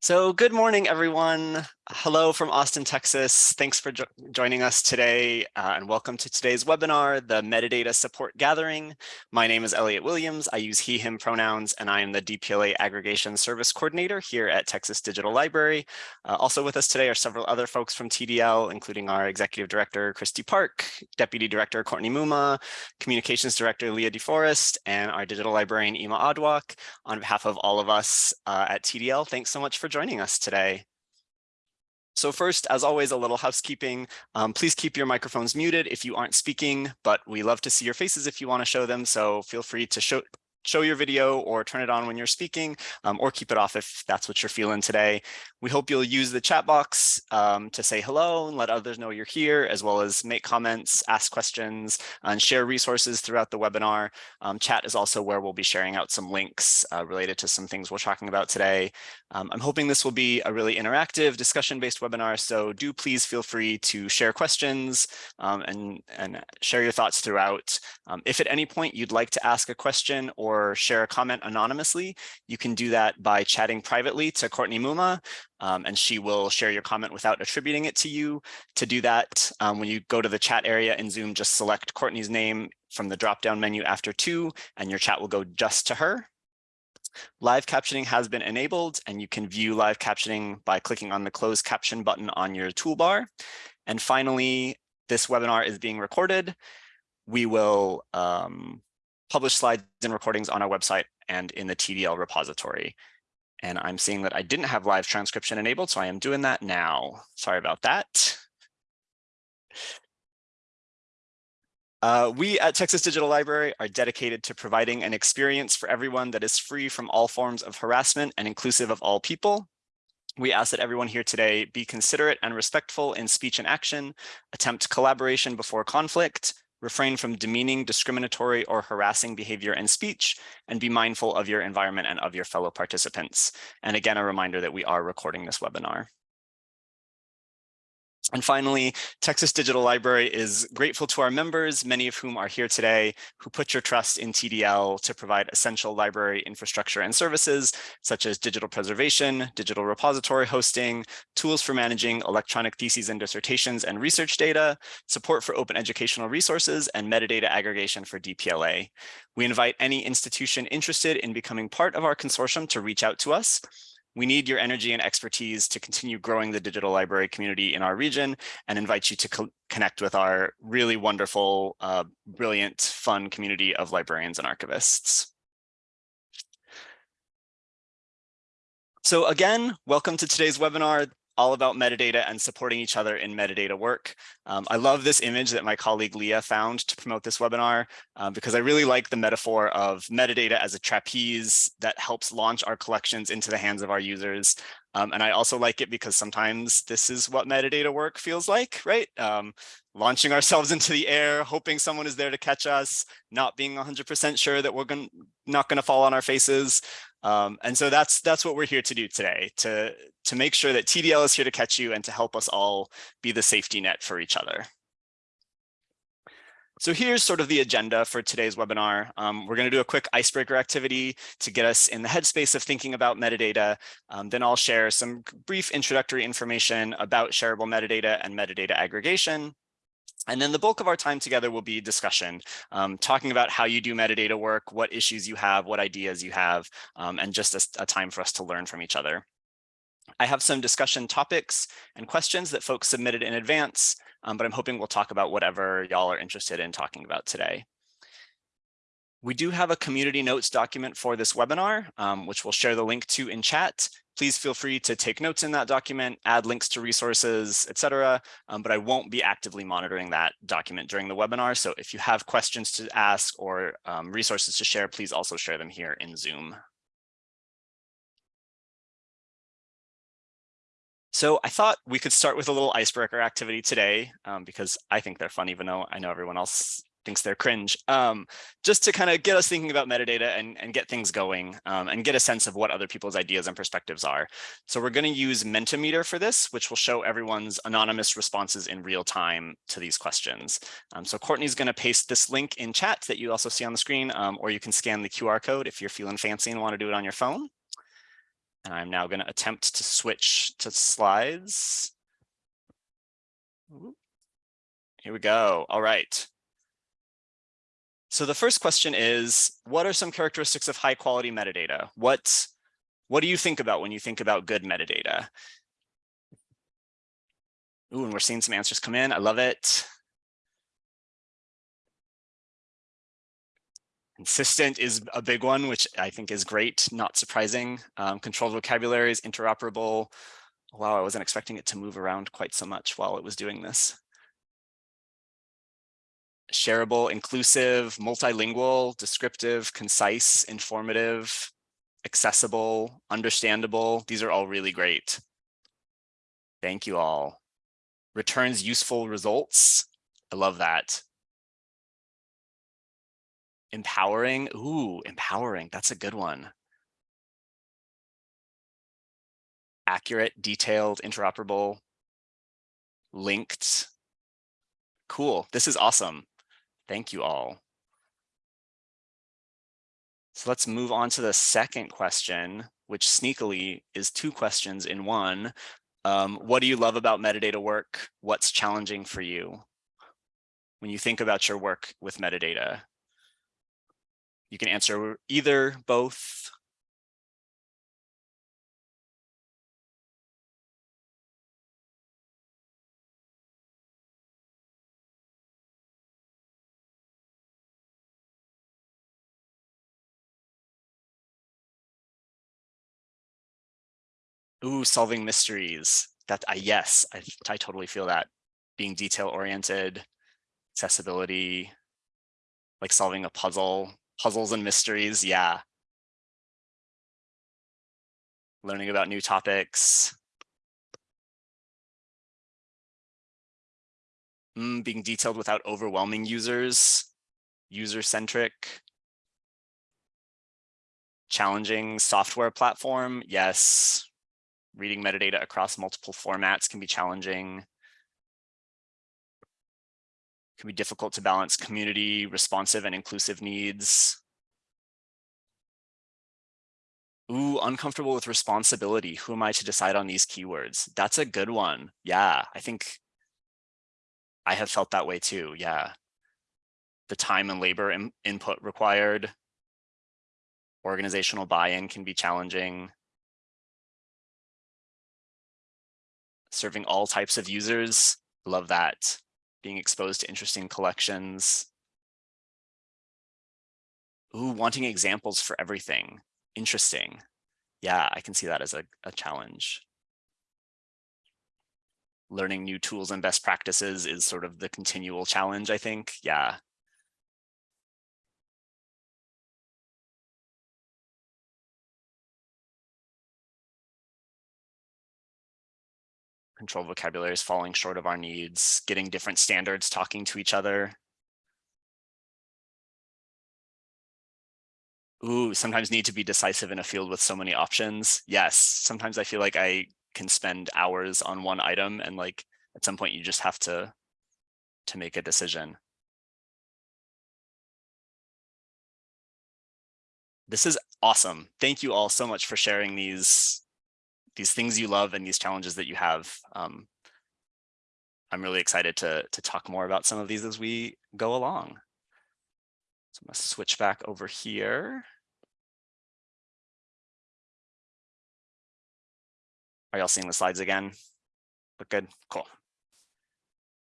So good morning, everyone. Hello from Austin, Texas. Thanks for jo joining us today uh, and welcome to today's webinar, the Metadata Support Gathering. My name is Elliot Williams. I use he, him pronouns, and I am the DPLA Aggregation Service Coordinator here at Texas Digital Library. Uh, also with us today are several other folks from TDL, including our Executive Director, Kristi Park, Deputy Director, Courtney Muma, Communications Director, Leah DeForest, and our Digital Librarian, Ima Odwak. On behalf of all of us uh, at TDL, thanks so much for for joining us today. So first, as always, a little housekeeping. Um, please keep your microphones muted if you aren't speaking, but we love to see your faces if you want to show them. So feel free to show, show your video or turn it on when you're speaking um, or keep it off if that's what you're feeling today. We hope you'll use the chat box um, to say hello and let others know you're here, as well as make comments, ask questions, and share resources throughout the webinar. Um, chat is also where we'll be sharing out some links uh, related to some things we're talking about today. Um, I'm hoping this will be a really interactive discussion-based webinar, so do please feel free to share questions um, and, and share your thoughts throughout. Um, if at any point you'd like to ask a question or share a comment anonymously, you can do that by chatting privately to Courtney Muma um, and she will share your comment without attributing it to you. To do that, um, when you go to the chat area in Zoom, just select Courtney's name from the drop-down menu after two, and your chat will go just to her. Live captioning has been enabled, and you can view live captioning by clicking on the closed caption button on your toolbar. And finally, this webinar is being recorded. We will um, publish slides and recordings on our website and in the TDL repository. And I'm seeing that I didn't have live transcription enabled, so I am doing that now. Sorry about that. Uh, we at Texas Digital Library are dedicated to providing an experience for everyone that is free from all forms of harassment and inclusive of all people. We ask that everyone here today be considerate and respectful in speech and action, attempt collaboration before conflict, refrain from demeaning, discriminatory, or harassing behavior and speech, and be mindful of your environment and of your fellow participants. And again, a reminder that we are recording this webinar. And finally, Texas Digital Library is grateful to our members, many of whom are here today, who put your trust in TDL to provide essential library infrastructure and services, such as digital preservation, digital repository hosting, tools for managing electronic theses and dissertations and research data, support for open educational resources, and metadata aggregation for DPLA. We invite any institution interested in becoming part of our consortium to reach out to us. We need your energy and expertise to continue growing the digital library community in our region and invite you to co connect with our really wonderful, uh, brilliant, fun community of librarians and archivists. So again, welcome to today's webinar all about metadata and supporting each other in metadata work. Um, I love this image that my colleague Leah found to promote this webinar um, because I really like the metaphor of metadata as a trapeze that helps launch our collections into the hands of our users. Um, and I also like it because sometimes this is what metadata work feels like, right? Um, launching ourselves into the air, hoping someone is there to catch us, not being 100% sure that we're gonna, not going to fall on our faces. Um, and so that's that's what we're here to do today, to, to make sure that TDL is here to catch you and to help us all be the safety net for each other. So here's sort of the agenda for today's webinar. Um, we're going to do a quick icebreaker activity to get us in the headspace of thinking about metadata. Um, then I'll share some brief introductory information about shareable metadata and metadata aggregation. And then the bulk of our time together will be discussion, um, talking about how you do metadata work, what issues you have, what ideas you have, um, and just a, a time for us to learn from each other. I have some discussion topics and questions that folks submitted in advance, um, but I'm hoping we'll talk about whatever y'all are interested in talking about today. We do have a community notes document for this webinar, um, which we'll share the link to in chat. Please feel free to take notes in that document, add links to resources, etc. Um, but I won't be actively monitoring that document during the webinar. So if you have questions to ask or um, resources to share, please also share them here in Zoom. So I thought we could start with a little icebreaker activity today um, because I think they're fun, even though I know everyone else thinks they're cringe, um, just to kind of get us thinking about metadata and, and get things going um, and get a sense of what other people's ideas and perspectives are. So we're going to use Mentimeter for this, which will show everyone's anonymous responses in real time to these questions. Um, so Courtney's going to paste this link in chat that you also see on the screen, um, or you can scan the QR code if you're feeling fancy and want to do it on your phone. And I'm now going to attempt to switch to slides. Here we go. All right. So the first question is, what are some characteristics of high quality metadata? What, what do you think about when you think about good metadata? Ooh, and we're seeing some answers come in. I love it. Consistent is a big one, which I think is great, not surprising. Um, controlled vocabulary is interoperable. Wow, I wasn't expecting it to move around quite so much while it was doing this shareable, inclusive, multilingual, descriptive, concise, informative, accessible, understandable. These are all really great. Thank you all. Returns useful results. I love that. Empowering. Ooh, empowering. That's a good one. Accurate, detailed, interoperable, linked. Cool. This is awesome. Thank you all. So let's move on to the second question, which sneakily is two questions in one. Um, what do you love about metadata work? What's challenging for you? When you think about your work with metadata, you can answer either, both, Ooh, solving mysteries. That I yes, I, I totally feel that. Being detail oriented, accessibility, like solving a puzzle, puzzles and mysteries. Yeah. Learning about new topics. Mm, being detailed without overwhelming users, user centric. Challenging software platform. Yes, reading metadata across multiple formats can be challenging. Can be difficult to balance community, responsive and inclusive needs. Ooh, uncomfortable with responsibility. Who am I to decide on these keywords? That's a good one. Yeah, I think I have felt that way too. Yeah. The time and labor in input required. Organizational buy-in can be challenging. serving all types of users. Love that. Being exposed to interesting collections. Ooh, wanting examples for everything. Interesting. Yeah, I can see that as a, a challenge. Learning new tools and best practices is sort of the continual challenge, I think. Yeah, control vocabulary is falling short of our needs, getting different standards, talking to each other. Ooh, sometimes need to be decisive in a field with so many options. Yes, sometimes I feel like I can spend hours on one item and like at some point you just have to to make a decision. This is awesome. Thank you all so much for sharing these these things you love and these challenges that you have. Um, I'm really excited to, to talk more about some of these as we go along. So I'm gonna switch back over here. Are y'all seeing the slides again? Look good, cool.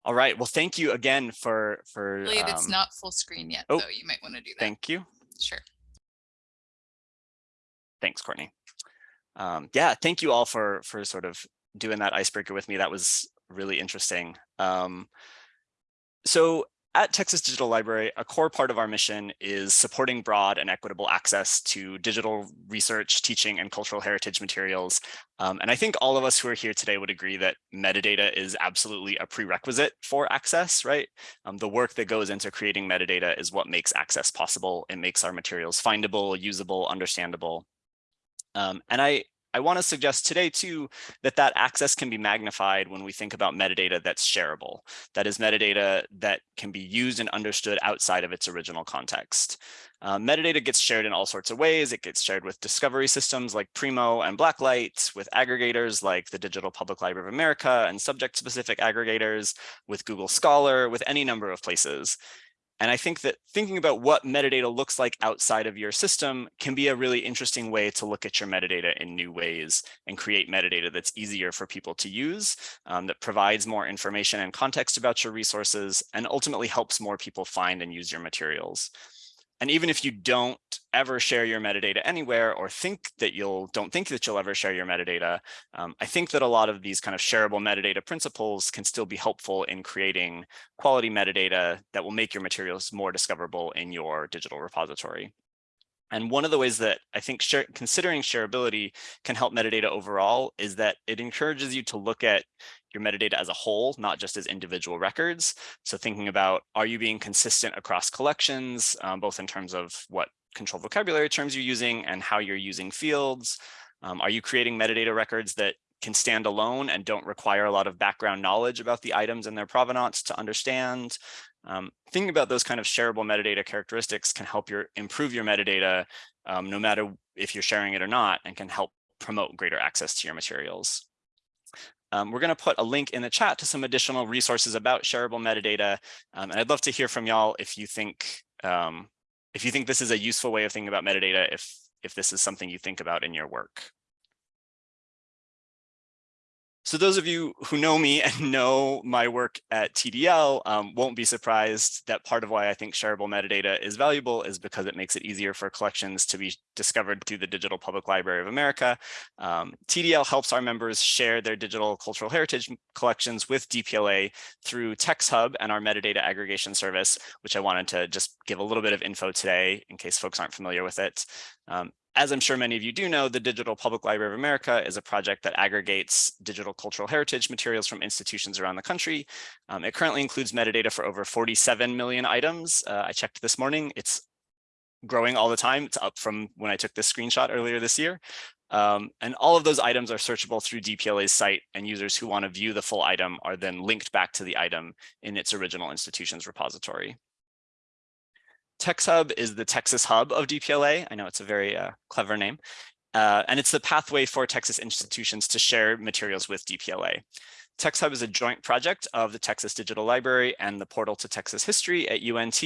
All right, well, thank you again for, for- um, It's not full screen yet, oh, so you might wanna do that. Thank you. Sure. Thanks, Courtney um, yeah, thank you all for for sort of doing that icebreaker with me. That was really interesting. Um, so at Texas Digital Library, a core part of our mission is supporting broad and equitable access to digital research, teaching, and cultural heritage materials. Um, and I think all of us who are here today would agree that metadata is absolutely a prerequisite for access, right? Um, the work that goes into creating metadata is what makes access possible. It makes our materials findable, usable, understandable. Um, and I, I want to suggest today too that that access can be magnified when we think about metadata that's shareable. That is metadata that can be used and understood outside of its original context. Uh, metadata gets shared in all sorts of ways. It gets shared with discovery systems like Primo and Blacklight, with aggregators like the Digital Public Library of America and subject-specific aggregators, with Google Scholar, with any number of places. And I think that thinking about what metadata looks like outside of your system can be a really interesting way to look at your metadata in new ways and create metadata that's easier for people to use, um, that provides more information and context about your resources, and ultimately helps more people find and use your materials. And even if you don't ever share your metadata anywhere or think that you'll don't think that you'll ever share your metadata, um, I think that a lot of these kind of shareable metadata principles can still be helpful in creating quality metadata that will make your materials more discoverable in your digital repository. And one of the ways that I think share, considering shareability can help metadata overall is that it encourages you to look at your metadata as a whole, not just as individual records. So thinking about, are you being consistent across collections, um, both in terms of what control vocabulary terms you're using and how you're using fields? Um, are you creating metadata records that can stand alone and don't require a lot of background knowledge about the items and their provenance to understand? Um, thinking about those kind of shareable metadata characteristics can help your improve your metadata, um, no matter if you're sharing it or not, and can help promote greater access to your materials. Um, we're going to put a link in the chat to some additional resources about shareable metadata. Um, and I'd love to hear from y'all if you think um, if you think this is a useful way of thinking about metadata, if if this is something you think about in your work. So those of you who know me and know my work at TDL um, won't be surprised that part of why I think shareable metadata is valuable is because it makes it easier for collections to be discovered through the Digital Public Library of America. Um, TDL helps our members share their digital cultural heritage collections with DPLA through TextHub and our metadata aggregation service, which I wanted to just give a little bit of info today in case folks aren't familiar with it. Um, as I'm sure many of you do know, the Digital Public Library of America is a project that aggregates digital cultural heritage materials from institutions around the country. Um, it currently includes metadata for over 47 million items. Uh, I checked this morning, it's growing all the time. It's up from when I took this screenshot earlier this year. Um, and all of those items are searchable through DPLA's site and users who want to view the full item are then linked back to the item in its original institution's repository. TextHub is the Texas hub of DPLA. I know it's a very uh, clever name. Uh, and it's the pathway for Texas institutions to share materials with DPLA. TextHub is a joint project of the Texas Digital Library and the Portal to Texas History at UNT.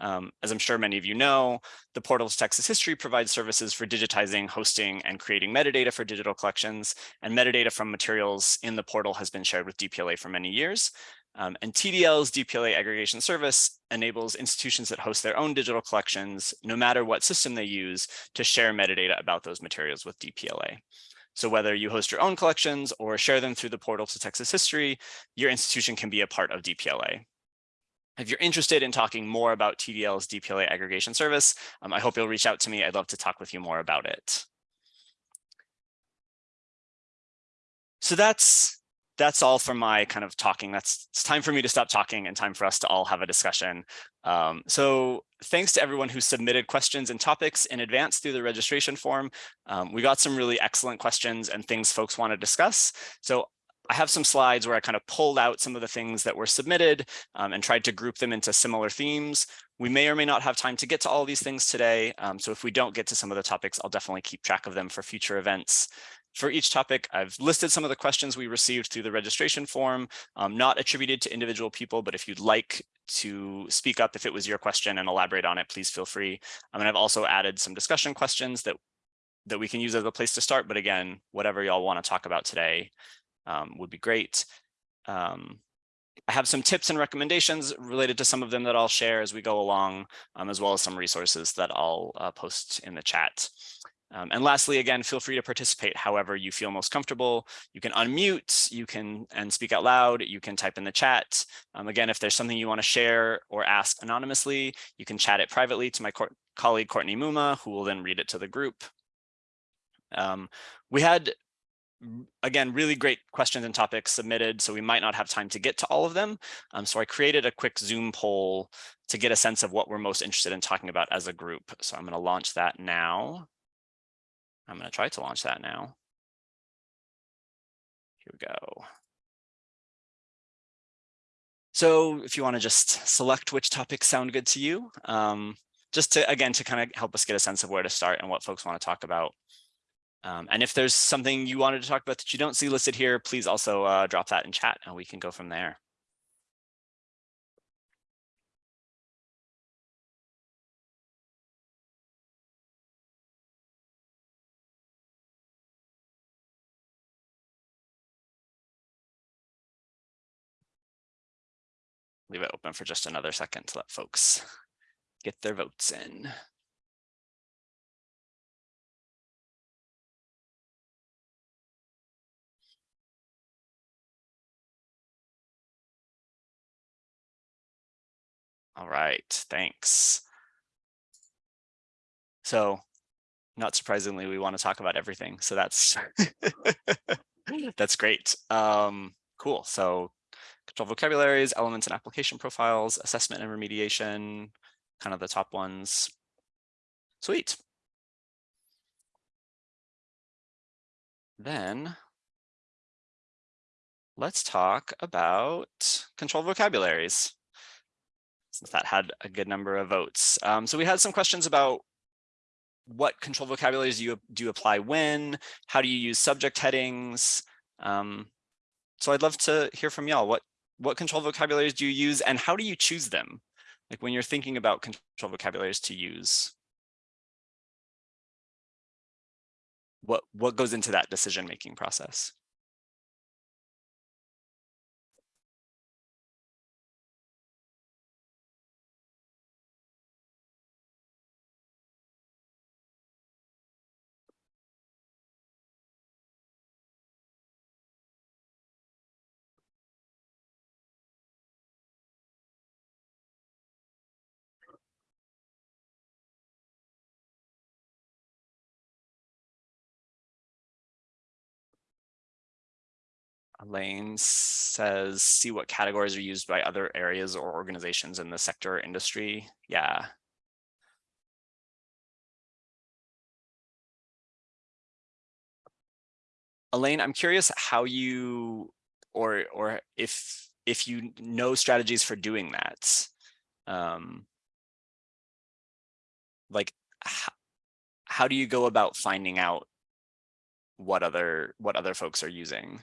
Um, as I'm sure many of you know, the Portal to Texas History provides services for digitizing, hosting, and creating metadata for digital collections, and metadata from materials in the portal has been shared with DPLA for many years. Um, and TDL's DPLA aggregation service enables institutions that host their own digital collections, no matter what system they use, to share metadata about those materials with DPLA. So whether you host your own collections or share them through the portal to Texas history, your institution can be a part of DPLA. If you're interested in talking more about TDL's DPLA aggregation service, um, I hope you'll reach out to me. I'd love to talk with you more about it. So that's that's all for my kind of talking. That's it's time for me to stop talking and time for us to all have a discussion. Um, so thanks to everyone who submitted questions and topics in advance through the registration form. Um, we got some really excellent questions and things folks want to discuss. So I have some slides where I kind of pulled out some of the things that were submitted um, and tried to group them into similar themes. We may or may not have time to get to all these things today. Um, so if we don't get to some of the topics, I'll definitely keep track of them for future events. For each topic, I've listed some of the questions we received through the registration form, um, not attributed to individual people, but if you'd like to speak up if it was your question and elaborate on it, please feel free. Um, and I've also added some discussion questions that, that we can use as a place to start. But again, whatever y'all want to talk about today um, would be great. Um, I have some tips and recommendations related to some of them that I'll share as we go along, um, as well as some resources that I'll uh, post in the chat. Um, and lastly, again, feel free to participate however you feel most comfortable. You can unmute, you can and speak out loud, you can type in the chat. Um, again, if there's something you want to share or ask anonymously, you can chat it privately to my co colleague Courtney Muma, who will then read it to the group. Um, we had, again, really great questions and topics submitted, so we might not have time to get to all of them. Um, so I created a quick Zoom poll to get a sense of what we're most interested in talking about as a group. So I'm going to launch that now. I'm going to try to launch that now. Here we go. So if you want to just select which topics sound good to you, um, just to, again, to kind of help us get a sense of where to start and what folks want to talk about. Um, and if there's something you wanted to talk about that you don't see listed here, please also uh, drop that in chat and we can go from there. Leave it open for just another second to let folks get their votes in. All right, thanks. So not surprisingly, we want to talk about everything. So that's that's great. Um, cool. So control vocabularies, elements and application profiles, assessment and remediation, kind of the top ones. Sweet. Then let's talk about control vocabularies since that had a good number of votes. Um, so we had some questions about what control vocabularies do you, do you apply when, how do you use subject headings? Um, so I'd love to hear from y'all. What, what control vocabularies do you use and how do you choose them? Like when you're thinking about control vocabularies to use. What, what goes into that decision-making process? Elaine says, see what categories are used by other areas or organizations in the sector or industry. Yeah. Elaine, I'm curious how you, or or if if you know strategies for doing that. Um, like, how, how do you go about finding out what other what other folks are using?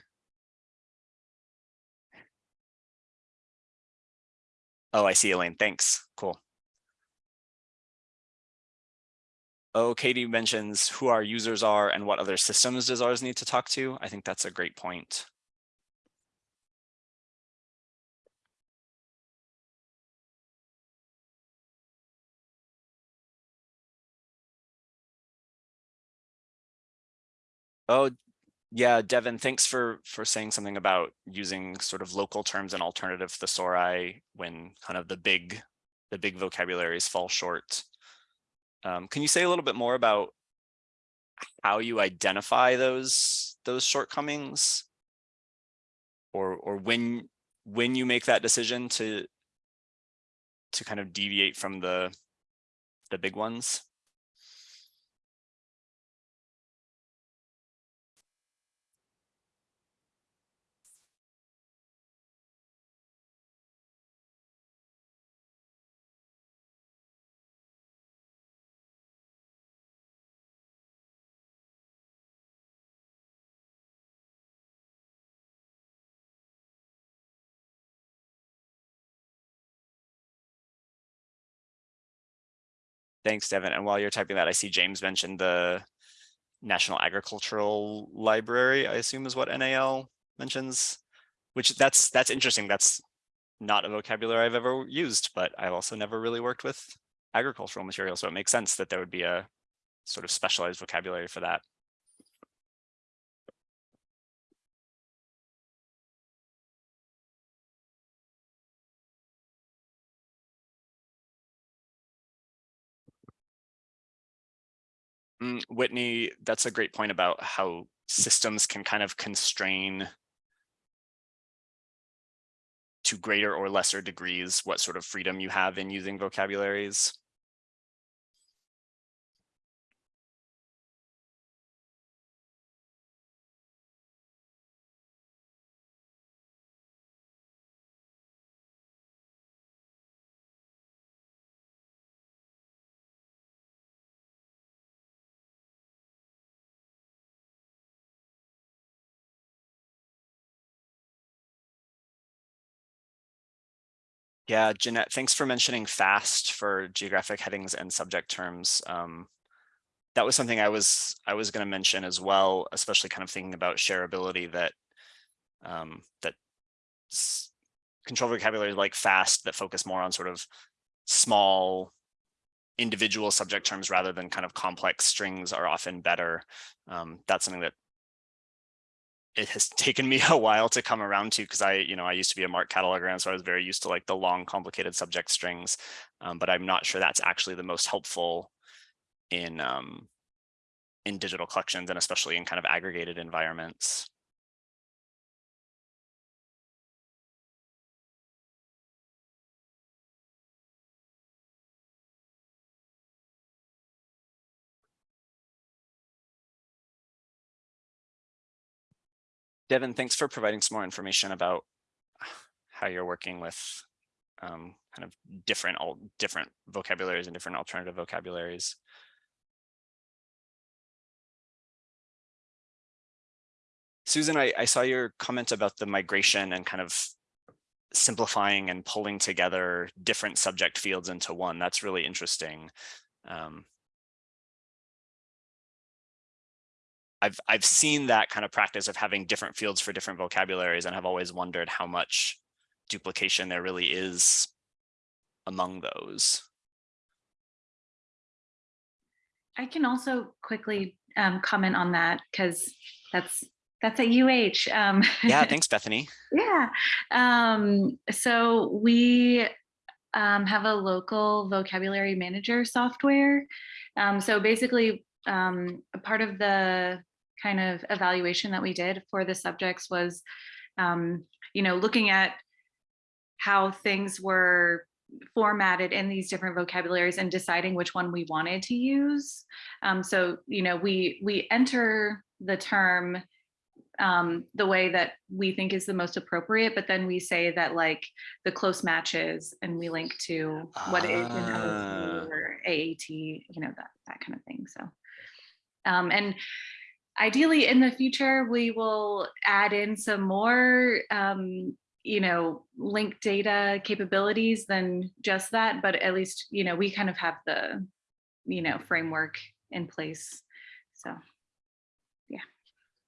Oh, I see, Elaine. Thanks. Cool. Oh, Katie mentions who our users are and what other systems does ours need to talk to. I think that's a great point. Oh, yeah, Devin, thanks for for saying something about using sort of local terms and alternative thesauri when kind of the big the big vocabularies fall short. Um, can you say a little bit more about how you identify those those shortcomings or or when when you make that decision to to kind of deviate from the the big ones? Thanks, Devin. And while you're typing that, I see James mentioned the National Agricultural Library, I assume is what NAL mentions, which that's that's interesting. That's not a vocabulary I've ever used, but I've also never really worked with agricultural material. So it makes sense that there would be a sort of specialized vocabulary for that. Mm, Whitney, that's a great point about how systems can kind of constrain to greater or lesser degrees what sort of freedom you have in using vocabularies. Yeah, Jeanette, thanks for mentioning FAST for geographic headings and subject terms. Um, that was something I was I was going to mention as well, especially kind of thinking about shareability that um, that control vocabulary like FAST that focus more on sort of small individual subject terms rather than kind of complex strings are often better. Um, that's something that it has taken me a while to come around to because I, you know, I used to be a MARC cataloger and so I was very used to like the long complicated subject strings, um, but I'm not sure that's actually the most helpful in um, in digital collections and especially in kind of aggregated environments. Devin, thanks for providing some more information about how you're working with um, kind of different all different vocabularies and different alternative vocabularies. Susan, I, I saw your comment about the migration and kind of simplifying and pulling together different subject fields into one. That's really interesting. Um, I've I've seen that kind of practice of having different fields for different vocabularies and have always wondered how much duplication there really is among those. I can also quickly um, comment on that because that's that's a UH. Um, yeah, thanks, Bethany. yeah. Um, so we um, have a local vocabulary manager software. Um, so basically, um, a part of the kind of evaluation that we did for the subjects was, um, you know, looking at how things were formatted in these different vocabularies and deciding which one we wanted to use. Um, so, you know, we we enter the term um, the way that we think is the most appropriate, but then we say that like the close matches and we link to what it is in Ah. or AAT, you know, that, that kind of thing. So, um, and ideally in the future, we will add in some more, um, you know, linked data capabilities than just that, but at least, you know, we kind of have the, you know, framework in place. So. Yeah.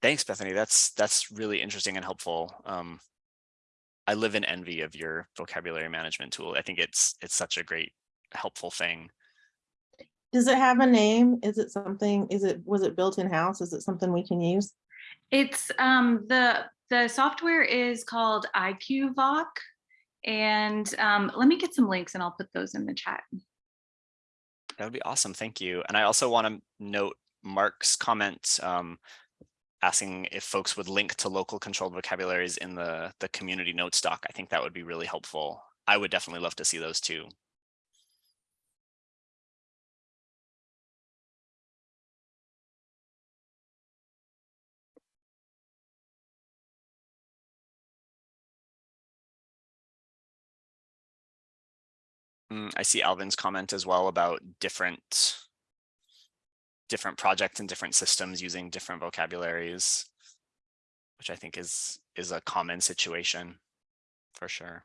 Thanks, Bethany. That's that's really interesting and helpful. Um, I live in envy of your vocabulary management tool. I think it's it's such a great, helpful thing. Does it have a name? Is it something, is it, was it built in-house? Is it something we can use? It's um, the the software is called iQvoc, and um, let me get some links and I'll put those in the chat. That would be awesome. Thank you. And I also want to note Mark's comment um, asking if folks would link to local controlled vocabularies in the, the community notes doc. I think that would be really helpful. I would definitely love to see those too. Mm, I see Alvin's comment as well about different different projects and different systems using different vocabularies, which I think is is a common situation for sure.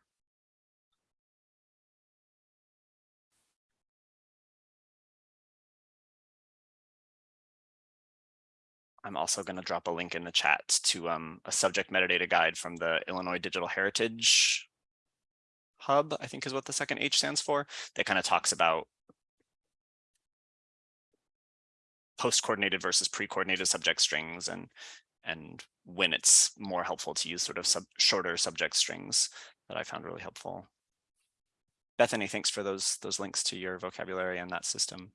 I'm also going to drop a link in the chat to um, a subject metadata guide from the Illinois Digital Heritage Hub, I think is what the second H stands for, that kind of talks about post-coordinated versus pre-coordinated subject strings and and when it's more helpful to use sort of sub shorter subject strings that I found really helpful. Bethany, thanks for those those links to your vocabulary and that system.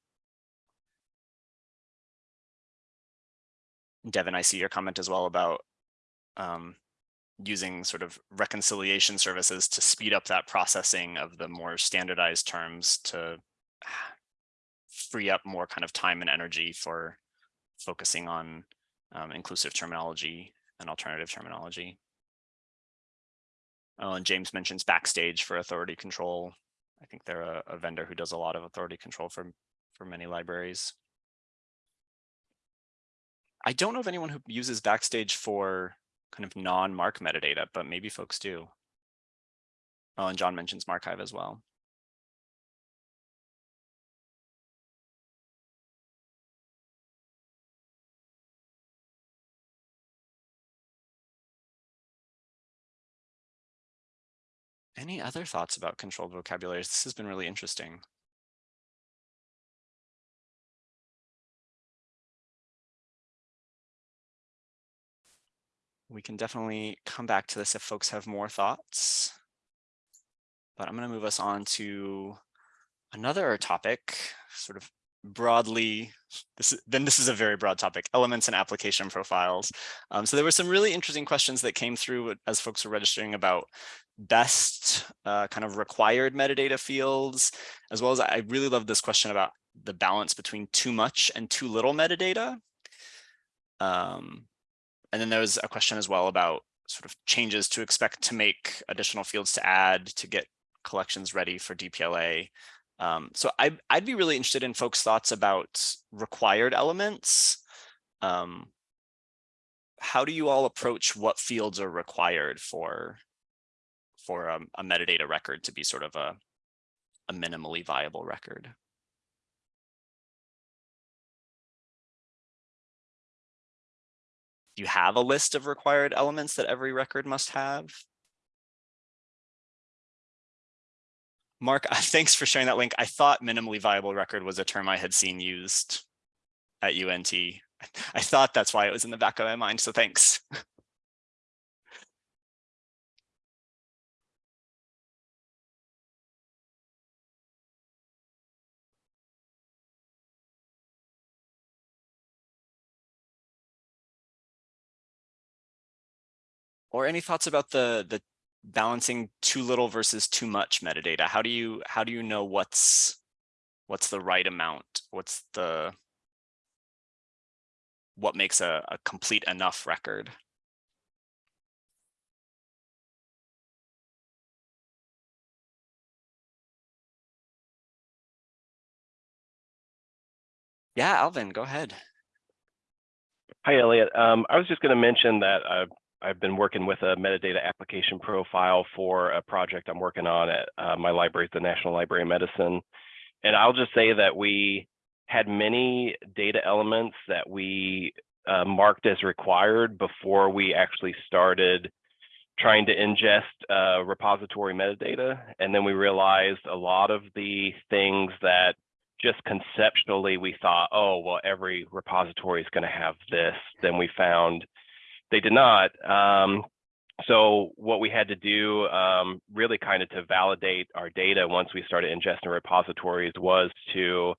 Devin, I see your comment as well about um, using sort of reconciliation services to speed up that processing of the more standardized terms to free up more kind of time and energy for focusing on um, inclusive terminology and alternative terminology. Oh, and James mentions Backstage for authority control. I think they're a, a vendor who does a lot of authority control for, for many libraries. I don't know of anyone who uses Backstage for kind of non-MARC metadata, but maybe folks do. Oh, and John mentions MARCIVE as well. Any other thoughts about controlled vocabularies? This has been really interesting. We can definitely come back to this if folks have more thoughts. But I'm going to move us on to another topic, sort of broadly, this is, then this is a very broad topic, elements and application profiles. Um, so there were some really interesting questions that came through as folks were registering about best uh, kind of required metadata fields, as well as I really love this question about the balance between too much and too little metadata. Um, and then there was a question as well about sort of changes to expect to make additional fields to add to get collections ready for DPLA. Um, so I, I'd be really interested in folks' thoughts about required elements. Um, how do you all approach what fields are required for for a, a metadata record to be sort of a, a minimally viable record? You have a list of required elements that every record must have? Mark, thanks for sharing that link. I thought minimally viable record was a term I had seen used at UNT. I thought that's why it was in the back of my mind, so thanks. or any thoughts about the the balancing too little versus too much metadata? How do you how do you know what's what's the right amount? What's the what makes a, a complete enough record? Yeah alvin go ahead. Hi, Elliot. Um, I was just going to mention that uh, I've been working with a metadata application profile for a project I'm working on at uh, my library, the National Library of Medicine. And I'll just say that we had many data elements that we uh, marked as required before we actually started trying to ingest uh, repository metadata. And then we realized a lot of the things that just conceptually we thought, oh, well, every repository is going to have this. Then we found they did not. Um, so what we had to do um, really kind of to validate our data once we started ingesting repositories was to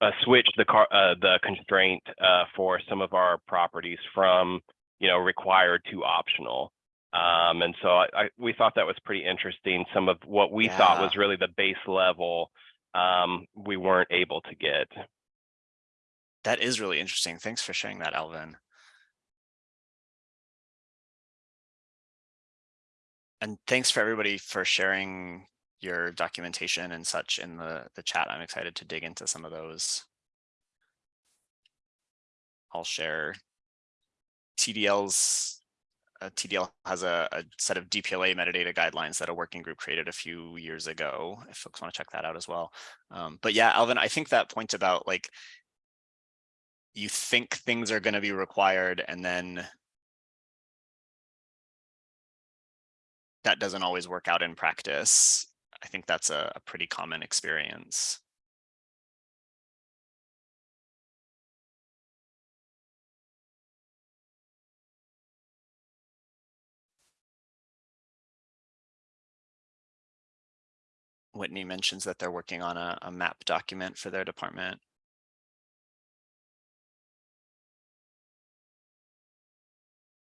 uh, switch the car, uh, the constraint uh, for some of our properties from you know required to optional. Um, and so I, I, we thought that was pretty interesting. Some of what we yeah. thought was really the base level um, we weren't able to get. That is really interesting. Thanks for sharing that, Alvin. And thanks for everybody for sharing your documentation and such in the, the chat. I'm excited to dig into some of those. I'll share TDL's uh, TDL has a, a, set of DPLA metadata guidelines that a working group created a few years ago, if folks want to check that out as well. Um, but yeah, Alvin, I think that point about like, you think things are going to be required and then that doesn't always work out in practice. I think that's a, a pretty common experience. Whitney mentions that they're working on a, a map document for their department.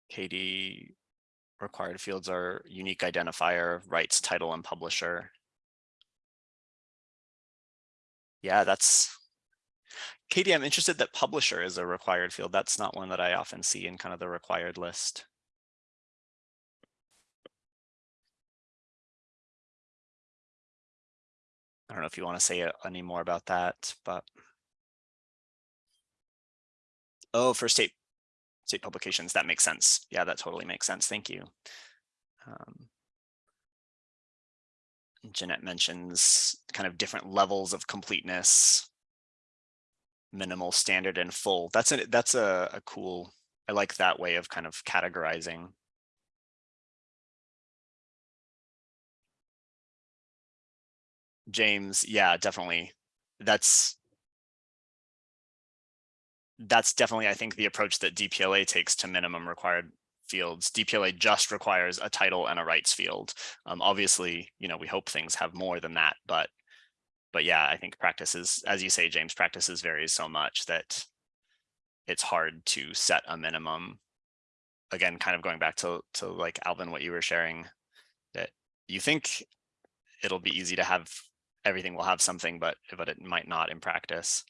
Katie required fields are unique identifier, rights, title, and publisher. Yeah, that's Katie, I'm interested that publisher is a required field. That's not one that I often see in kind of the required list. I don't know if you want to say uh, any more about that, but. Oh, for state state publications. That makes sense. Yeah, that totally makes sense. Thank you. Um, Jeanette mentions kind of different levels of completeness, minimal, standard, and full. That's a that's a, a cool. I like that way of kind of categorizing. James, yeah, definitely. That's that's definitely, I think, the approach that DPLA takes to minimum required fields. DPLA just requires a title and a rights field. Um, obviously, you know, we hope things have more than that, but but yeah, I think practices, as you say, James, practices varies so much that it's hard to set a minimum. Again, kind of going back to to like Alvin, what you were sharing, that you think it'll be easy to have everything will have something, but but it might not in practice.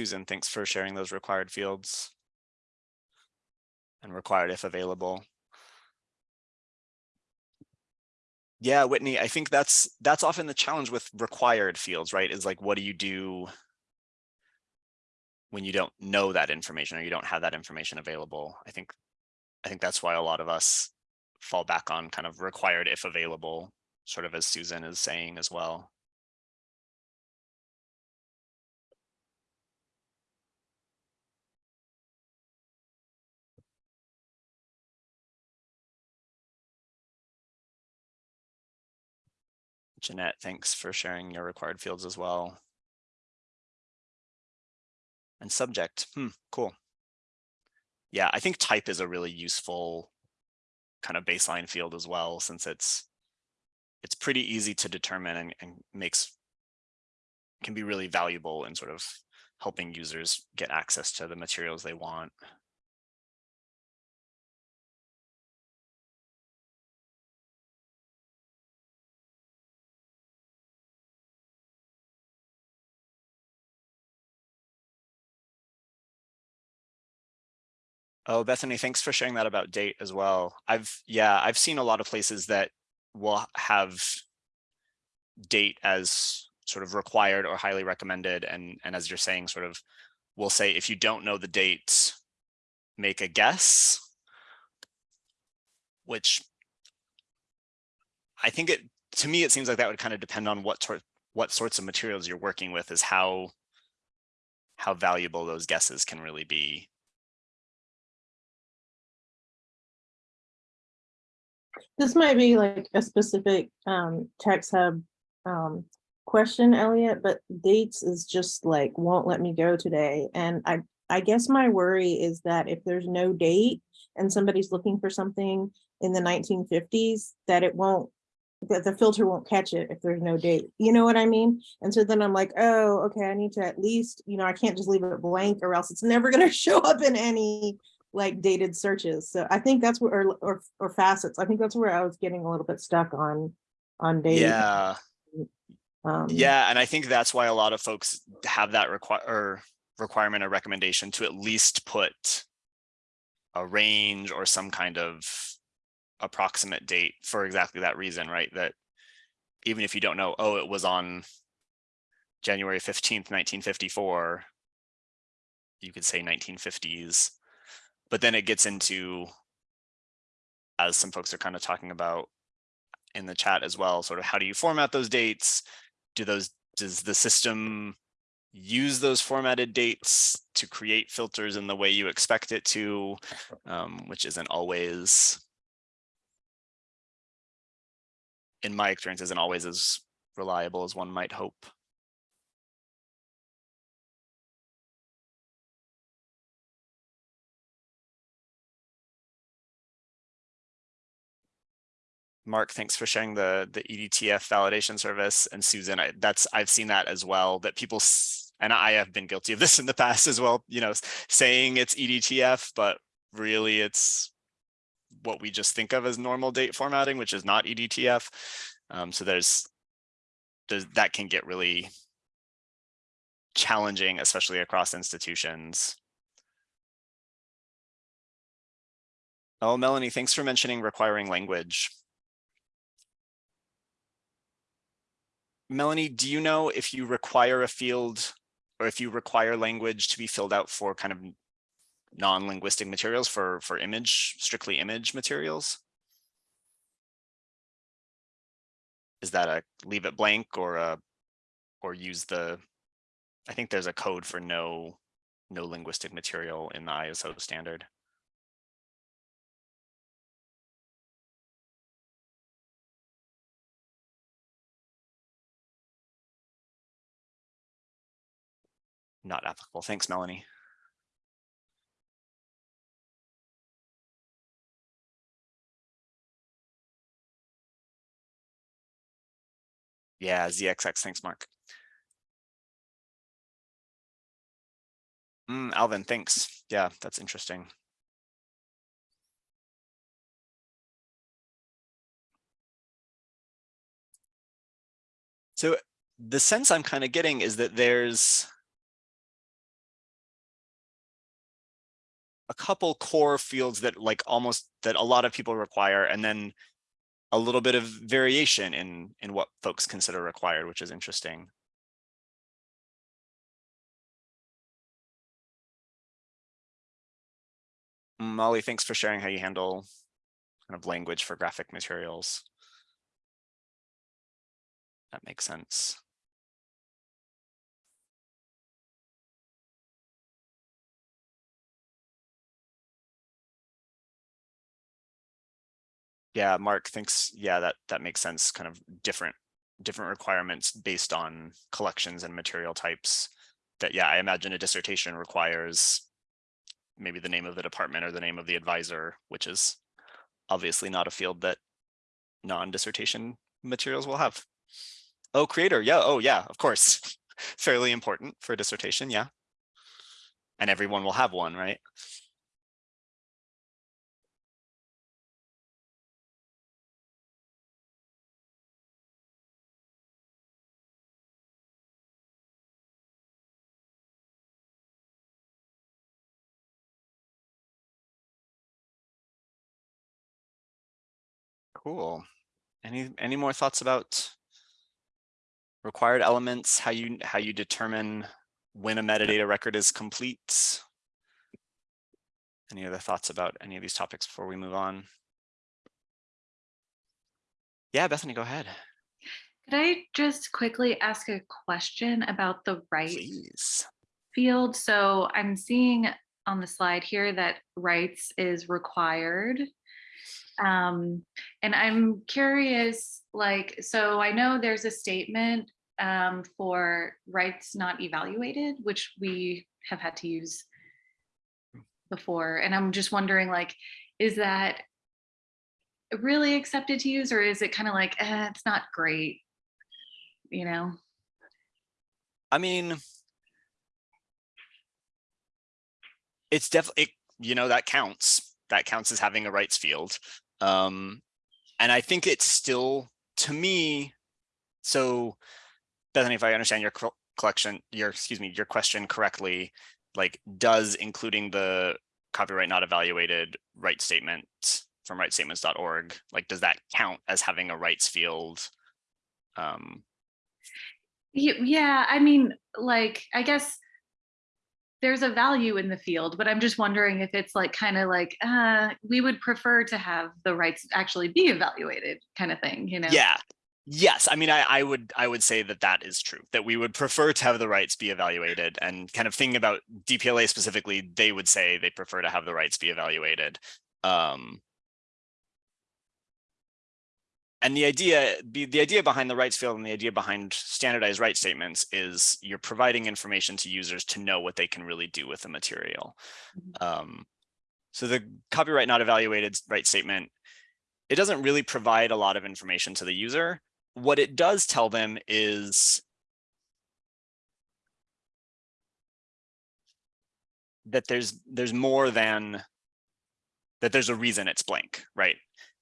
Susan, thanks for sharing those required fields and required if available. Yeah, Whitney, I think that's that's often the challenge with required fields, right? Is like, what do you do when you don't know that information or you don't have that information available? I think I think that's why a lot of us fall back on kind of required if available, sort of as Susan is saying as well. Jeanette, thanks for sharing your required fields as well. And subject, hmm, cool. Yeah, I think type is a really useful kind of baseline field as well, since it's it's pretty easy to determine and, and makes can be really valuable in sort of helping users get access to the materials they want. Oh, Bethany, thanks for sharing that about date as well. I've, yeah, I've seen a lot of places that will have date as sort of required or highly recommended. And, and as you're saying, sort of, we'll say, if you don't know the date, make a guess, which I think it, to me, it seems like that would kind of depend on what sort, what sorts of materials you're working with is how, how valuable those guesses can really be. This might be like a specific um TextHub um question, Elliot, but dates is just like won't let me go today. And I I guess my worry is that if there's no date and somebody's looking for something in the 1950s, that it won't that the filter won't catch it if there's no date. You know what I mean? And so then I'm like, oh, okay, I need to at least, you know, I can't just leave it blank or else it's never going to show up in any like dated searches. So I think that's where, or, or, or facets. I think that's where I was getting a little bit stuck on, on date. Yeah. Um, Yeah, and I think that's why a lot of folks have that require or requirement or recommendation to at least put a range or some kind of approximate date for exactly that reason, right? That even if you don't know, oh, it was on January 15th, 1954, you could say 1950s but then it gets into, as some folks are kind of talking about in the chat as well, sort of how do you format those dates? Do those, does the system use those formatted dates to create filters in the way you expect it to, um, which isn't always, in my experience, isn't always as reliable as one might hope. Mark, thanks for sharing the the EDTF validation service. And Susan, I, that's I've seen that as well. That people and I have been guilty of this in the past as well. You know, saying it's EDTF, but really it's what we just think of as normal date formatting, which is not EDTF. Um, so there's, there's that can get really challenging, especially across institutions. Oh, Melanie, thanks for mentioning requiring language. Melanie, do you know if you require a field or if you require language to be filled out for kind of non-linguistic materials for, for image, strictly image materials? Is that a leave it blank or a, or use the, I think there's a code for no, no linguistic material in the ISO standard. Not applicable. Thanks, Melanie. Yeah, ZXX. Thanks, Mark. Mm, Alvin, thanks. Yeah, that's interesting. So the sense I'm kind of getting is that there's a couple core fields that like almost that a lot of people require and then a little bit of variation in in what folks consider required which is interesting. Molly thanks for sharing how you handle kind of language for graphic materials. That makes sense Yeah, Mark thinks, yeah, that, that makes sense, kind of different, different requirements based on collections and material types that, yeah, I imagine a dissertation requires maybe the name of the department or the name of the advisor, which is obviously not a field that non-dissertation materials will have. Oh, creator, yeah, oh yeah, of course. Fairly important for a dissertation, yeah. And everyone will have one, right? Cool. Any any more thoughts about required elements, how you how you determine when a metadata record is complete? Any other thoughts about any of these topics before we move on? Yeah, Bethany, go ahead. Could I just quickly ask a question about the right Please. field? So I'm seeing on the slide here that rights is required um, and I'm curious, like, so I know there's a statement um, for rights not evaluated, which we have had to use before. And I'm just wondering, like, is that really accepted to use or is it kind of like, eh, it's not great, you know? I mean, it's definitely, you know, that counts. That counts as having a rights field. Um, and I think it's still, to me, so Bethany, if I understand your collection, your, excuse me, your question correctly, like does including the copyright not evaluated right statement from rightstatements.org, like does that count as having a rights field? Um, yeah, I mean, like, I guess there's a value in the field, but I'm just wondering if it's like kind of like uh, we would prefer to have the rights actually be evaluated kind of thing, you know? Yeah. Yes, I mean, I, I would I would say that that is true, that we would prefer to have the rights be evaluated and kind of thinking about DPLA specifically, they would say they prefer to have the rights be evaluated. Um, and the idea the idea behind the rights field and the idea behind standardized right statements is you're providing information to users to know what they can really do with the material. Mm-hmm. Um, so the copyright not evaluated right statement, it doesn't really provide a lot of information to the user. What it does tell them is that there's there's more than that there's a reason it's blank, right?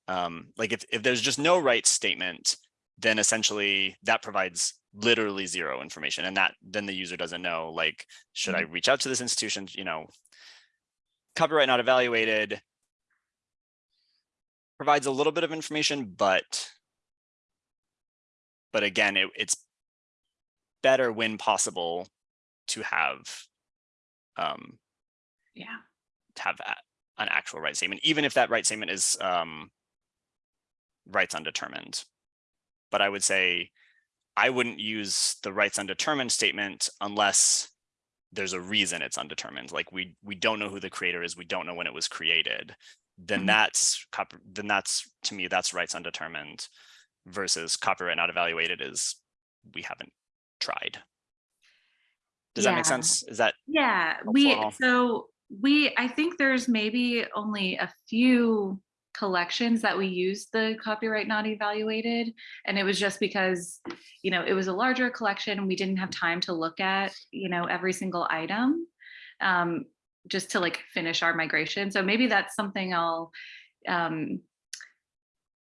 Um, like if, if there's just no right statement, then essentially that provides literally zero information and that then the user doesn't know like should mm -hmm. i reach out to this institution you know copyright not evaluated provides a little bit of information but but again it, it's better when possible to have um, Yeah. to have a- an actual right statement, even if that right statement is um, rights undetermined. But I would say I wouldn't use the rights undetermined statement unless there's a reason it's undetermined. Like we we don't know who the creator is, we don't know when it was created. Then Mhm. that's then that's to me that's rights undetermined versus copyright not evaluated is we haven't tried. Does that make sense? Is that Yeah, we, so we, I think there's maybe only a few collections that we used the copyright not evaluated. And it was just because, you know, it was a larger collection and we didn't have time to look at, you know, every single item. Um, just to like finish our migration. So maybe that's something I'll um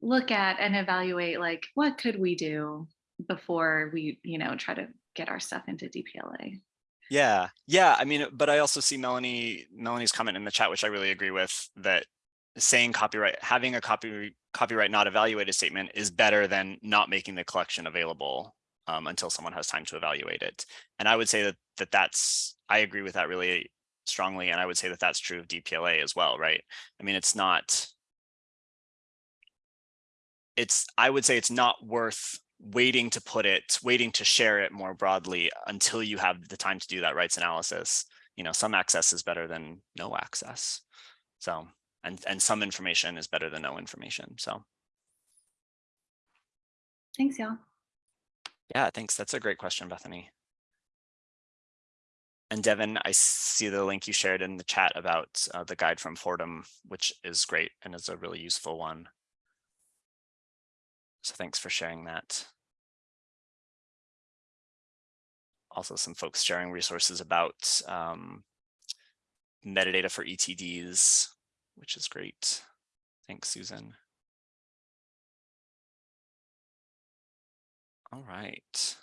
look at and evaluate like what could we do before we, you know, try to get our stuff into DPLA. Yeah, yeah. I mean, but I also see Melanie Melanie's comment in the chat, which I really agree with, that saying copyright, having a copy copyright not evaluated statement is better than not making the collection available um, until someone has time to evaluate it. And I would say that that that's I agree with that really strongly, and I would say that that's true of DPLA as well, right? I mean, it's not. It's I would say it's not worth waiting to put it, waiting to share it more broadly until you have the time to do that rights analysis. You know, some access is better than no access. So, and, and some information is better than no information. So Thanks, y'all. yeah, thanks. That's a great question, Bethany. And Devin, I see the link you shared in the chat about uh, the guide from Fordham, which is great and is a really useful one. So thanks for sharing that. Also some folks sharing resources about um, metadata for ETDs, which is great. Thanks, Susan. All right.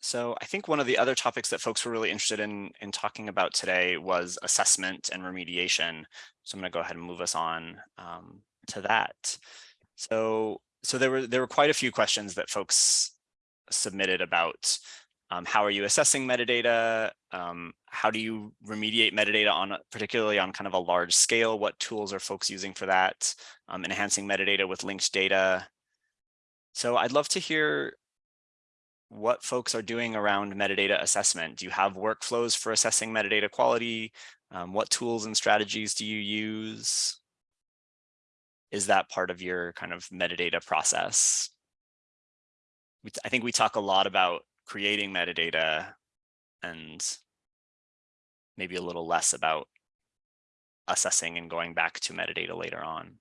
So I think one of the other topics that folks were really interested in in talking about today was assessment and remediation. So I'm going to go ahead and move us on um, to that. So so there were there were quite a few questions that folks submitted about um, how are you assessing metadata? Um, how do you remediate metadata on particularly on kind of a large scale? What tools are folks using for that? Um, enhancing metadata with linked data. So I'd love to hear what folks are doing around metadata assessment. Do you have workflows for assessing metadata quality? Um, what tools and strategies do you use? Is that part of your kind of metadata process? I think we talk a lot about creating metadata and maybe a little less about assessing and going back to metadata later on.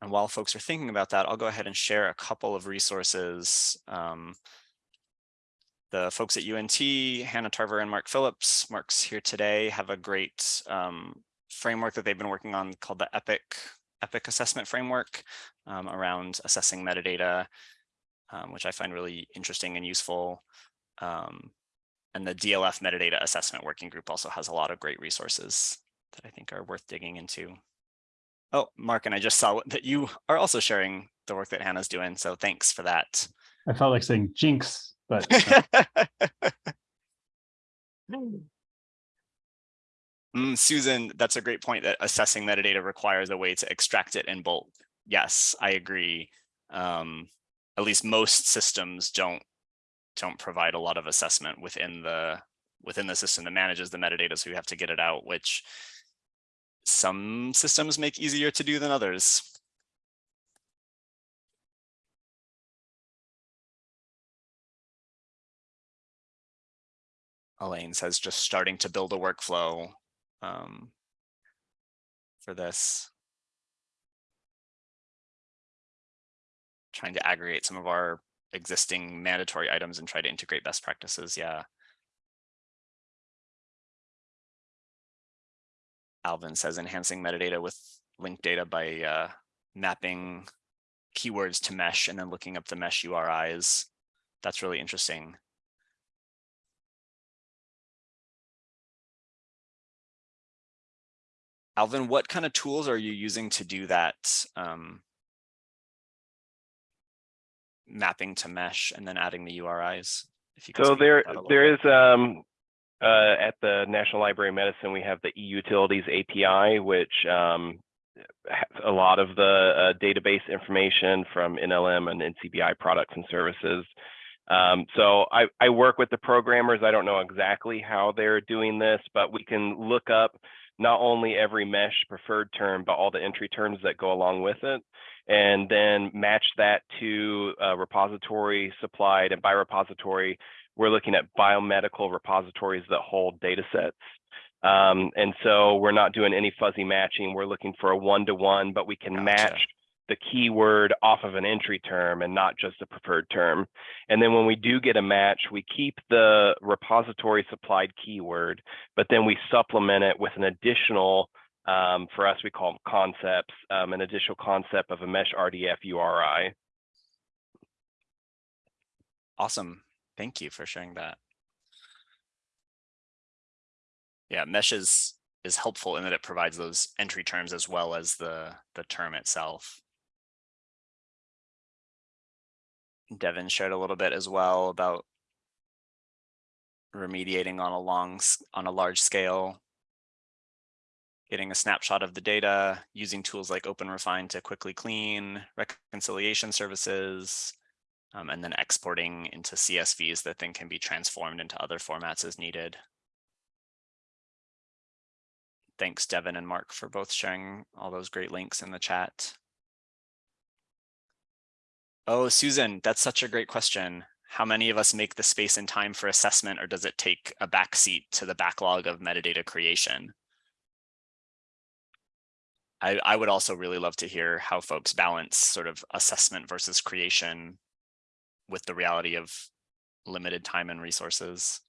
And while folks are thinking about that, I'll go ahead and share a couple of resources. Um, the folks at UNT, Hannah Tarver and Mark Phillips, Mark's here today, have a great um, framework that they've been working on called the EPIC, EPIC assessment framework um, around assessing metadata, um, which I find really interesting and useful. Um, and the DLF metadata assessment working group also has a lot of great resources that I think are worth digging into. Oh, Mark, and I just saw that you are also sharing the work that Hannah's doing. So thanks for that. I felt like saying jinx, but uh, mm, Susan, that's a great point that assessing metadata requires a way to extract it in bulk. Yes, I agree. Um, at least most systems don't don't provide a lot of assessment within the within the system that manages the metadata, so you have to get it out, which some systems make easier to do than others. Elaine says just starting to build a workflow um, for this. Trying to aggregate some of our existing mandatory items and try to integrate best practices. Yeah. Alvin says enhancing metadata with linked data by uh, mapping keywords to MeSH and then looking up the MeSH URIs. That's really interesting. Alvin, what kind of tools are you using to do that um, mapping to MeSH and then adding the URIs? If you So there, about that a little there is, um, uh, at the National Library of Medicine, we have the e-utilities API, which, um, a lot of the, uh, database information from NLM and NCBI products and services. Um, so I, I work with the programmers. I don't know exactly how they're doing this, but we can look up not only every MeSH preferred term, but all the entry terms that go along with it, and then match that to a repository supplied. And by repository, we're looking at biomedical repositories that hold data sets. Um, and so we're not doing any fuzzy matching. We're looking for a one-to-one, but we can Gotcha. match the keyword off of an entry term and not just a preferred term. And then when we do get a match, we keep the repository supplied keyword, but then we supplement it with an additional, um, for us, we call them concepts, um, an additional concept of a MeSH RDF URI. Awesome. Thank you for sharing that. Yeah, MeSH is is helpful in that it provides those entry terms as well as the the term itself. Devin shared a little bit as well about remediating on a long on a large scale. Getting a snapshot of the data, using tools like OpenRefine to quickly clean, reconciliation services, um, and then exporting into CSVs that then can be transformed into other formats as needed. Thanks, Devin and Mark, for both sharing all those great links in the chat. Oh, Susan, that's such a great question. How many of us make the space and time for assessment, or does it take a backseat to the backlog of metadata creation? I, I would also really love to hear how folks balance sort of assessment versus creation with the reality of limited time and resources.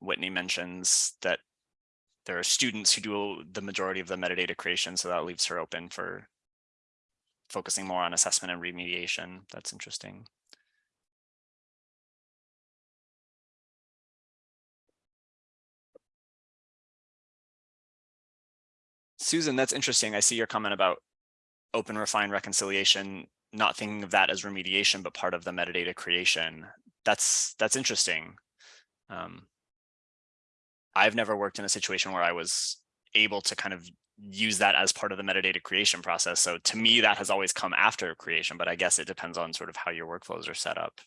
Whitney mentions that there are students who do the majority of the metadata creation, so that leaves her open for focusing more on assessment and remediation. That's interesting. Susan, that's interesting. I see your comment about OpenRefine reconciliation, not thinking of that as remediation, but part of the metadata creation. That's that's interesting. Um, I've never worked in a situation where I was able to kind of use that as part of the metadata creation process. So to me, that has always come after creation, but I guess it depends on sort of how your workflows are set up.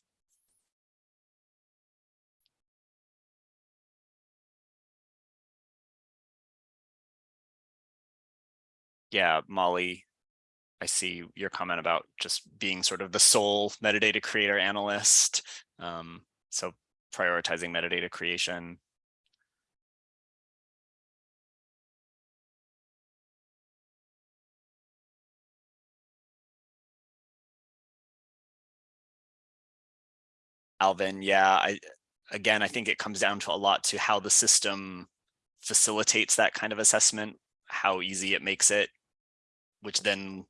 Yeah, Molly, I see your comment about just being sort of the sole metadata creator analyst. Um, so prioritizing metadata creation. Alvin, yeah, I again, I think it comes down to a lot to how the system facilitates that kind of assessment, how easy it makes it, which then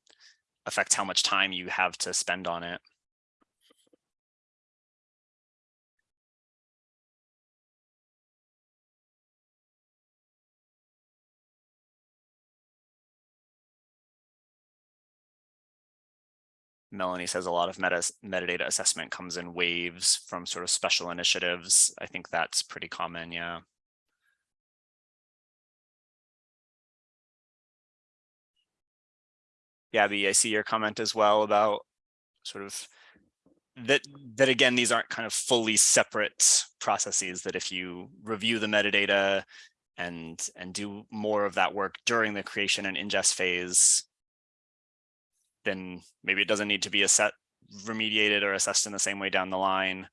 affects how much time you have to spend on it. Melanie says a lot of meta, metadata assessment comes in waves from sort of special initiatives. I think that's pretty common, yeah. Gabby, I see your comment as well about sort of that that again, these aren't kind of fully separate processes that if you review the metadata and and do more of that work during the creation and ingest phase, then maybe it doesn't need to be set remediated or assessed in the same way down the line.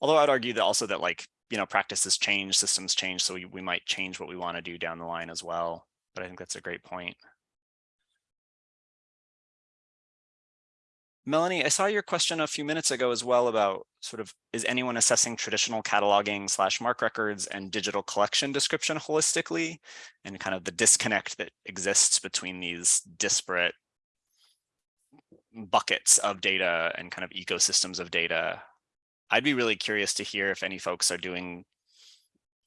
Although I'd argue that also that like, you know, practices change, systems change, so we, we might change what we want to do down the line as well. But I think that's a great point. Melanie, I saw your question a few minutes ago as well about sort of, is anyone assessing traditional cataloging slash MARC records and digital collection description holistically and kind of the disconnect that exists between these disparate buckets of data and kind of ecosystems of data. I'd be really curious to hear if any folks are doing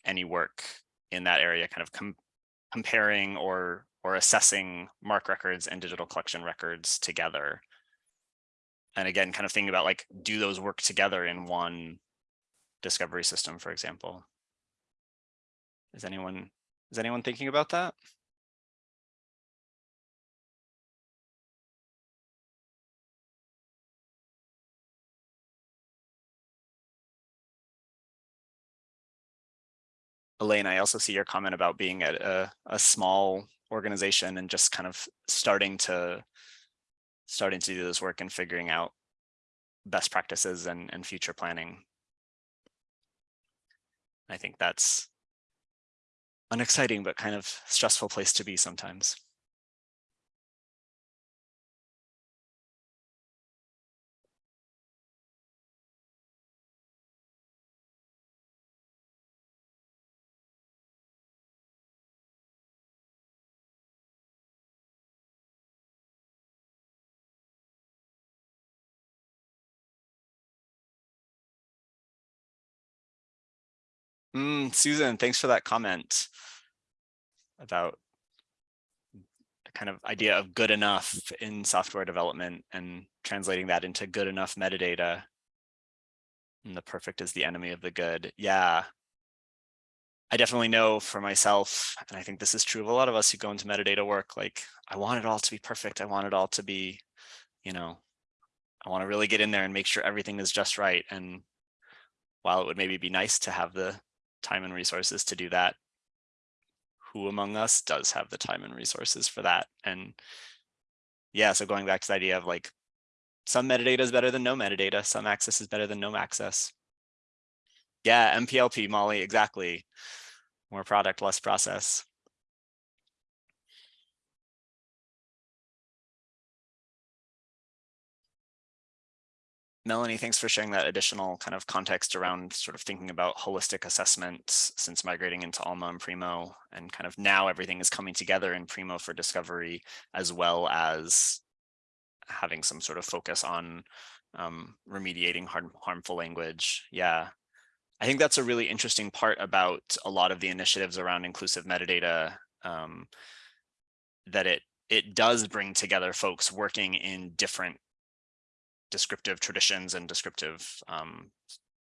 any work in that area, kind of com comparing or or assessing MARC records and digital collection records together. And again, kind of thinking about like, do those work together in one discovery system, for example? Is anyone is anyone thinking about that? Elaine, I also see your comment about being at a, a small organization and just kind of starting to starting to do this work and figuring out best practices and, and future planning. I think that's an exciting but kind of stressful place to be sometimes. Mm, Susan, thanks for that comment about the kind of idea of good enough in software development and translating that into good enough metadata. And the perfect is the enemy of the good. Yeah. I definitely know for myself, and I think this is true of a lot of us who go into metadata work, like I want it all to be perfect. I want it all to be, you know, I want to really get in there and make sure everything is just right. And while it would maybe be nice to have the time and resources to do that, who among us does have the time and resources for that? And yeah, so going back to the idea of like, some metadata is better than no metadata, some access is better than no access. Yeah, MPLP, Molly, exactly. More product, less process. Melanie, thanks for sharing that additional kind of context around sort of thinking about holistic assessments since migrating into Alma and Primo and kind of now everything is coming together in Primo for discovery as well as having some sort of focus on um, remediating harm, harmful language. Yeah, I think that's a really interesting part about a lot of the initiatives around inclusive metadata um, that it it does bring together folks working in different descriptive traditions and descriptive um,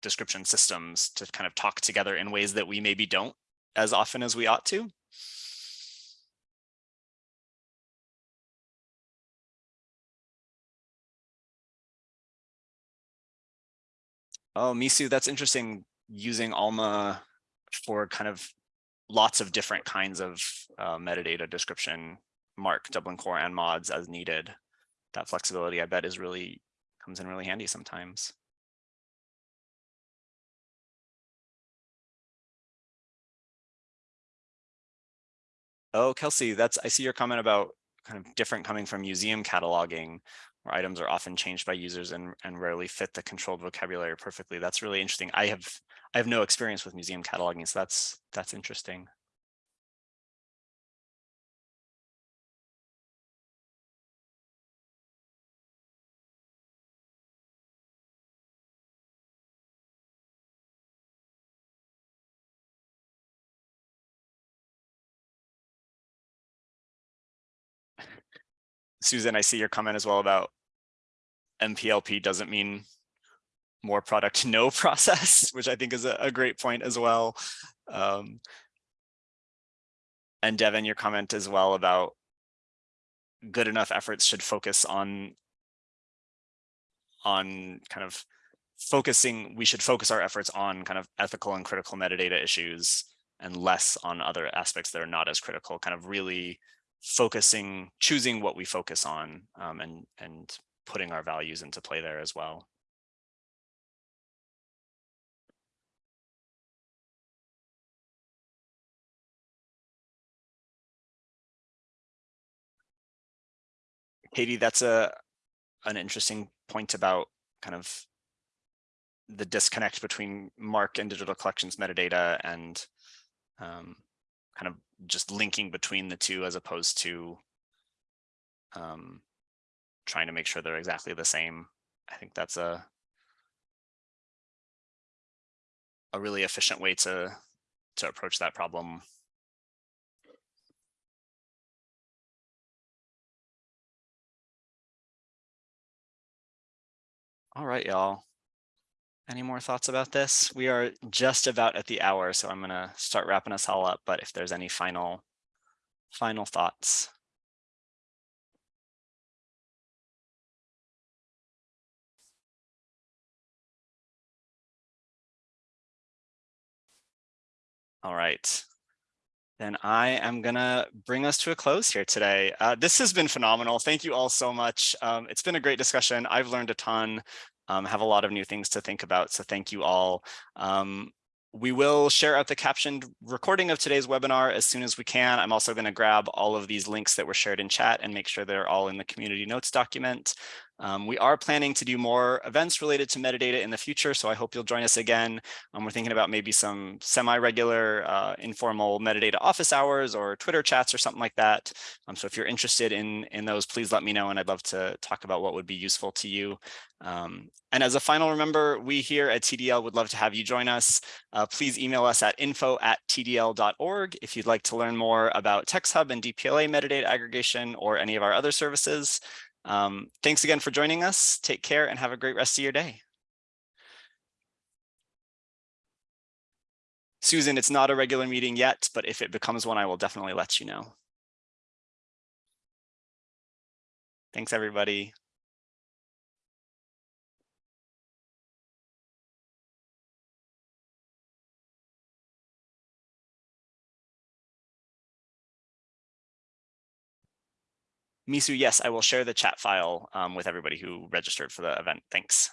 description systems to kind of talk together in ways that we maybe don't as often as we ought to. Oh, Misu, that's interesting. Using Alma for kind of lots of different kinds of uh, metadata description, MARC, Dublin Core, and MODS as needed. That flexibility, I bet, is really comes in really handy sometimes. Oh, Kelsey, that's I see your comment about kind of different coming from museum cataloging where items are often changed by users and, and rarely fit the controlled vocabulary perfectly. That's really interesting. I have I have no experience with museum cataloging, so that's that's interesting. Susan, I see your comment as well about MPLP doesn't mean more product no process, which I think is a, a great point as well. Um, and Devin, your comment as well about good enough efforts should focus on on kind of focusing, we should focus our efforts on kind of ethical and critical metadata issues and less on other aspects that are not as critical, kind of really focusing, choosing what we focus on um, and, and putting our values into play there as well. Katie, that's a an interesting point about kind of the disconnect between MARC and digital collections metadata and um, kind of just linking between the two as opposed to um, trying to make sure they're exactly the same. I think that's a a really efficient way to to approach that problem. All right, y'all. Any more thoughts about this? We are just about at the hour, so I'm going to start wrapping us all up. But if there's any final, final thoughts. All right. Then I am gonna bring us to a close here today. Uh, this has been phenomenal. Thank you all so much. Um, it's been a great discussion. I've learned a ton, um, have a lot of new things to think about. So thank you all. Um, we will share out the captioned recording of today's webinar as soon as we can. I'm also going to grab all of these links that were shared in chat and make sure they're all in the community notes document. Um, we are planning to do more events related to metadata in the future, so I hope you'll join us again. Um, we're thinking about maybe some semi-regular uh, informal metadata office hours or Twitter chats or something like that. Um, so if you're interested in, in those, please let me know and I'd love to talk about what would be useful to you. Um, and as a final remember, we here at TDL would love to have you join us. Uh, please email us at info at tdl.org if you'd like to learn more about TextHub and DPLA metadata aggregation or any of our other services. Um, thanks again for joining us. Take care and have a great rest of your day. Susan, it's not a regular meeting yet, but if it becomes one, I will definitely let you know. Thanks, everybody. Misu, yes, I will share the chat file um, with everybody who registered for the event. Thanks.